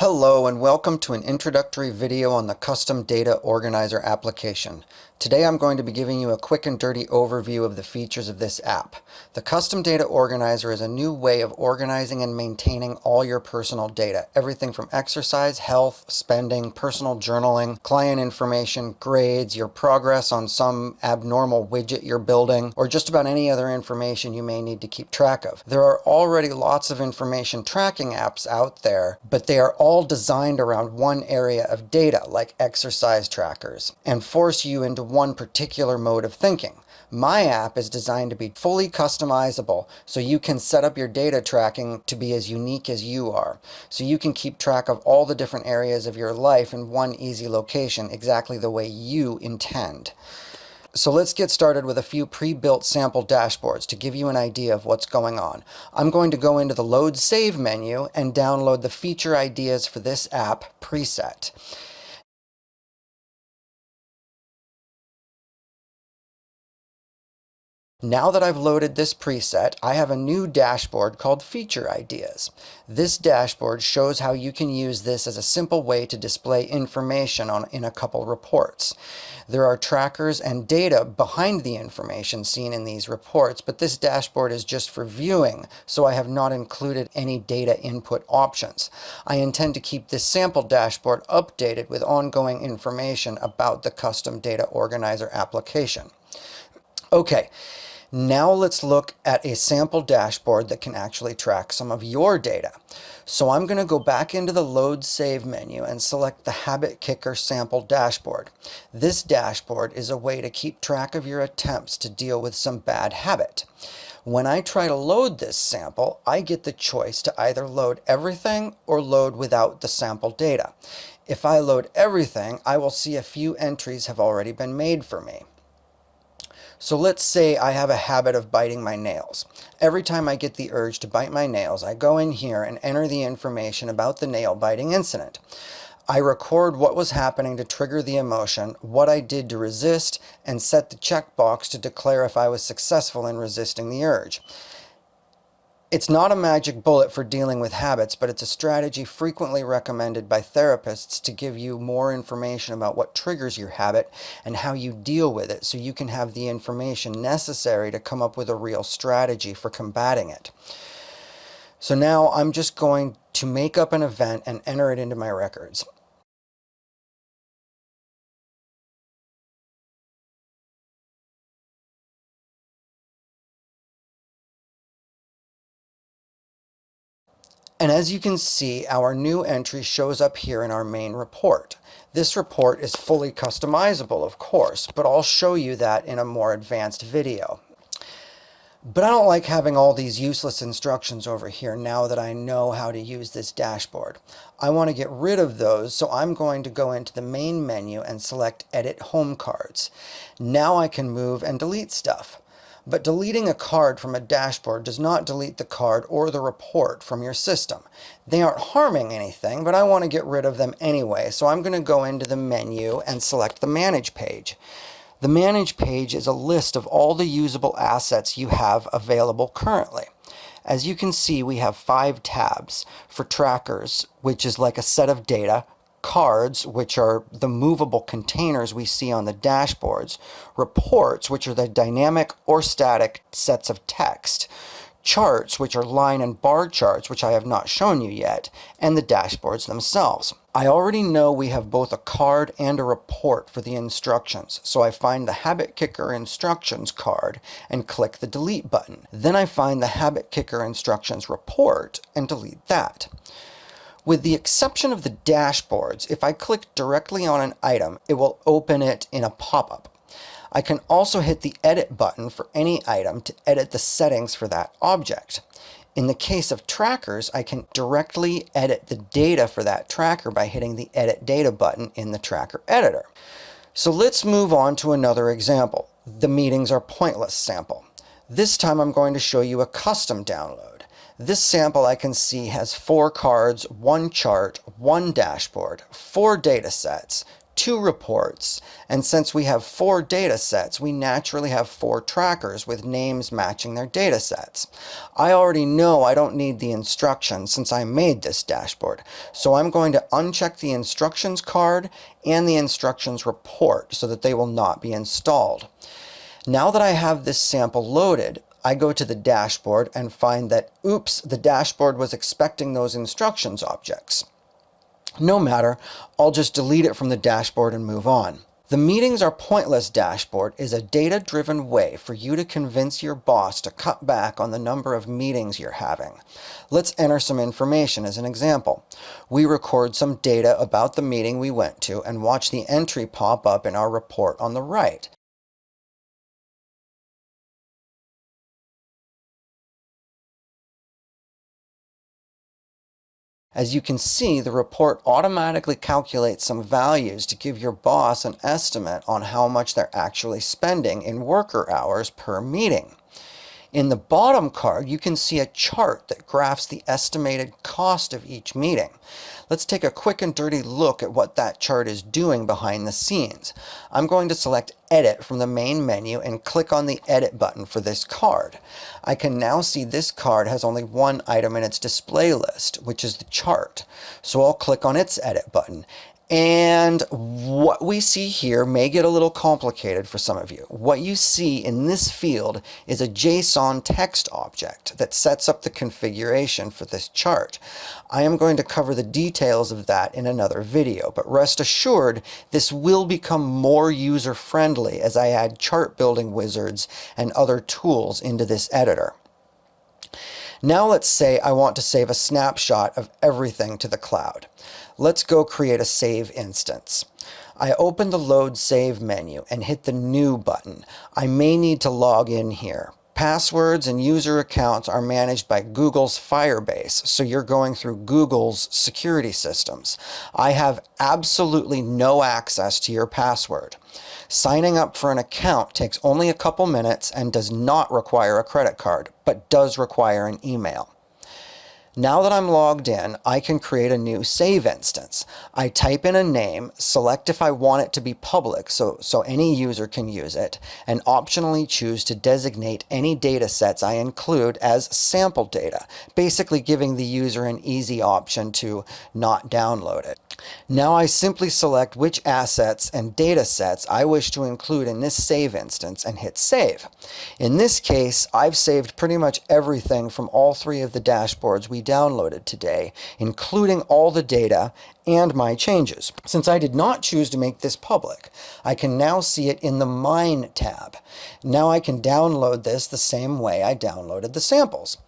Hello and welcome to an introductory video on the Custom Data Organizer application. Today I'm going to be giving you a quick and dirty overview of the features of this app. The Custom Data Organizer is a new way of organizing and maintaining all your personal data. Everything from exercise, health, spending, personal journaling, client information, grades, your progress on some abnormal widget you're building, or just about any other information you may need to keep track of. There are already lots of information tracking apps out there, but they are all designed around one area of data, like exercise trackers, and force you into one particular mode of thinking. My app is designed to be fully customizable so you can set up your data tracking to be as unique as you are. So you can keep track of all the different areas of your life in one easy location exactly the way you intend. So let's get started with a few pre-built sample dashboards to give you an idea of what's going on. I'm going to go into the Load Save menu and download the feature ideas for this app preset. Now that I've loaded this preset, I have a new dashboard called Feature Ideas. This dashboard shows how you can use this as a simple way to display information on, in a couple reports. There are trackers and data behind the information seen in these reports, but this dashboard is just for viewing, so I have not included any data input options. I intend to keep this sample dashboard updated with ongoing information about the custom data organizer application. Okay. Now let's look at a sample dashboard that can actually track some of your data. So I'm going to go back into the Load Save menu and select the Habit Kicker sample dashboard. This dashboard is a way to keep track of your attempts to deal with some bad habit. When I try to load this sample, I get the choice to either load everything or load without the sample data. If I load everything, I will see a few entries have already been made for me. So let's say I have a habit of biting my nails. Every time I get the urge to bite my nails, I go in here and enter the information about the nail biting incident. I record what was happening to trigger the emotion, what I did to resist, and set the checkbox to declare if I was successful in resisting the urge. It's not a magic bullet for dealing with habits, but it's a strategy frequently recommended by therapists to give you more information about what triggers your habit and how you deal with it so you can have the information necessary to come up with a real strategy for combating it. So now I'm just going to make up an event and enter it into my records. And as you can see, our new entry shows up here in our main report. This report is fully customizable, of course, but I'll show you that in a more advanced video. But I don't like having all these useless instructions over here now that I know how to use this dashboard. I want to get rid of those, so I'm going to go into the main menu and select Edit Home Cards. Now I can move and delete stuff. But deleting a card from a dashboard does not delete the card or the report from your system. They aren't harming anything, but I want to get rid of them anyway, so I'm going to go into the menu and select the Manage page. The Manage page is a list of all the usable assets you have available currently. As you can see, we have five tabs for trackers, which is like a set of data, cards, which are the movable containers we see on the dashboards, reports, which are the dynamic or static sets of text, charts, which are line and bar charts, which I have not shown you yet, and the dashboards themselves. I already know we have both a card and a report for the instructions, so I find the Habit Kicker instructions card and click the delete button. Then I find the Habit Kicker instructions report and delete that. With the exception of the dashboards, if I click directly on an item, it will open it in a pop-up. I can also hit the edit button for any item to edit the settings for that object. In the case of trackers, I can directly edit the data for that tracker by hitting the edit data button in the tracker editor. So let's move on to another example, the meetings are pointless sample. This time I'm going to show you a custom download. This sample I can see has four cards, one chart, one dashboard, four data sets, two reports. And since we have four data sets, we naturally have four trackers with names matching their data sets. I already know I don't need the instructions since I made this dashboard. So I'm going to uncheck the instructions card and the instructions report so that they will not be installed. Now that I have this sample loaded, I go to the dashboard and find that, oops, the dashboard was expecting those instructions objects. No matter, I'll just delete it from the dashboard and move on. The meetings are pointless dashboard is a data-driven way for you to convince your boss to cut back on the number of meetings you're having. Let's enter some information as an example. We record some data about the meeting we went to and watch the entry pop up in our report on the right. As you can see, the report automatically calculates some values to give your boss an estimate on how much they're actually spending in worker hours per meeting. In the bottom card, you can see a chart that graphs the estimated cost of each meeting. Let's take a quick and dirty look at what that chart is doing behind the scenes. I'm going to select Edit from the main menu and click on the Edit button for this card. I can now see this card has only one item in its display list, which is the chart. So I'll click on its Edit button and what we see here may get a little complicated for some of you. What you see in this field is a JSON text object that sets up the configuration for this chart. I am going to cover the details of that in another video, but rest assured this will become more user-friendly as I add chart building wizards and other tools into this editor. Now let's say I want to save a snapshot of everything to the cloud. Let's go create a save instance. I open the Load Save menu and hit the New button. I may need to log in here. Passwords and user accounts are managed by Google's Firebase, so you're going through Google's security systems. I have absolutely no access to your password. Signing up for an account takes only a couple minutes and does not require a credit card, but does require an email. Now that I'm logged in, I can create a new save instance. I type in a name, select if I want it to be public so, so any user can use it, and optionally choose to designate any data sets I include as sample data, basically giving the user an easy option to not download it. Now I simply select which assets and data sets I wish to include in this save instance and hit save. In this case, I've saved pretty much everything from all three of the dashboards we downloaded today, including all the data and my changes. Since I did not choose to make this public, I can now see it in the Mine tab. Now I can download this the same way I downloaded the samples.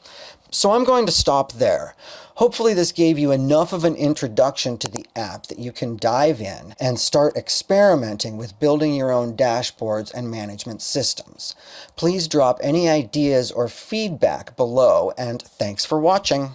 So I'm going to stop there. Hopefully this gave you enough of an introduction to the app that you can dive in and start experimenting with building your own dashboards and management systems. Please drop any ideas or feedback below and thanks for watching.